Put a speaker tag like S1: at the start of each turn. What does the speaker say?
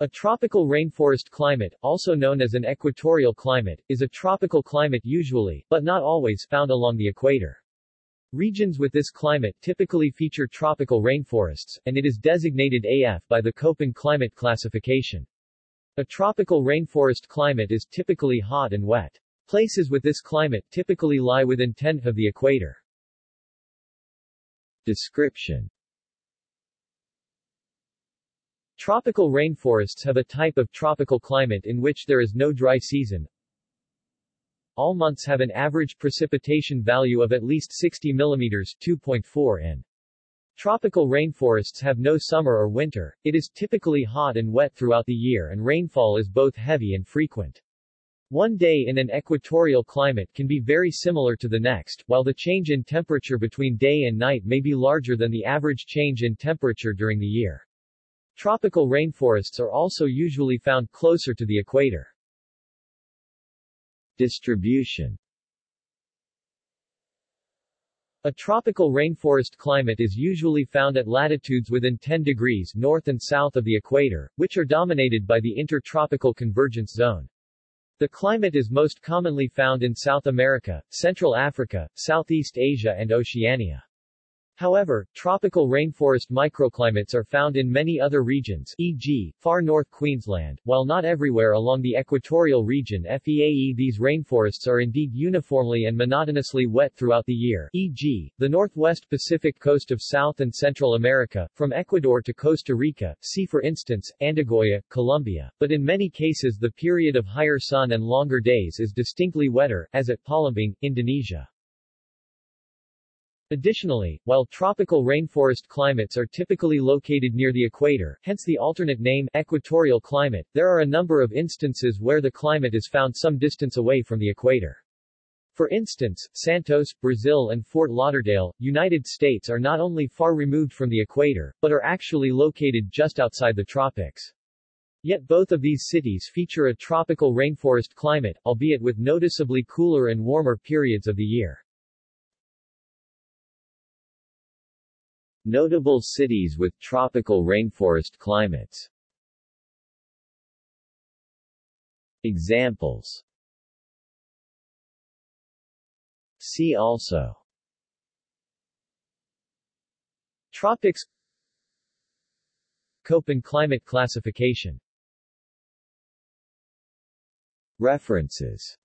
S1: A tropical rainforest climate, also known as an equatorial climate, is a tropical climate usually, but not always, found along the equator. Regions with this climate typically feature tropical rainforests, and it is designated AF by the Köppen climate classification. A tropical rainforest climate is typically hot and wet. Places with this climate typically lie within 10 of the equator. Description Tropical rainforests have a type of tropical climate in which there is no dry season, all months have an average precipitation value of at least 60 mm 2.4 in. Tropical rainforests have no summer or winter, it is typically hot and wet throughout the year and rainfall is both heavy and frequent. One day in an equatorial climate can be very similar to the next, while the change in temperature between day and night may be larger than the average change in temperature during the year. Tropical rainforests are also usually found closer to the equator. Distribution A tropical rainforest climate is usually found at latitudes within 10 degrees north and south of the equator, which are dominated by the intertropical convergence zone. The climate is most commonly found in South America, Central Africa, Southeast Asia and Oceania. However, tropical rainforest microclimates are found in many other regions e.g., far north Queensland, while not everywhere along the equatorial region FEAE these rainforests are indeed uniformly and monotonously wet throughout the year e.g., the northwest Pacific coast of South and Central America, from Ecuador to Costa Rica, see for instance, Andagoya, Colombia, but in many cases the period of higher sun and longer days is distinctly wetter, as at Palembang, Indonesia. Additionally, while tropical rainforest climates are typically located near the equator, hence the alternate name equatorial climate, there are a number of instances where the climate is found some distance away from the equator. For instance, Santos, Brazil and Fort Lauderdale, United States are not only far removed from the equator, but are actually located just outside the tropics. Yet both of these cities feature a tropical rainforest climate, albeit with noticeably cooler and warmer periods of the year. Notable cities with tropical rainforest climates. Examples. See also. Tropics. Köppen climate classification. References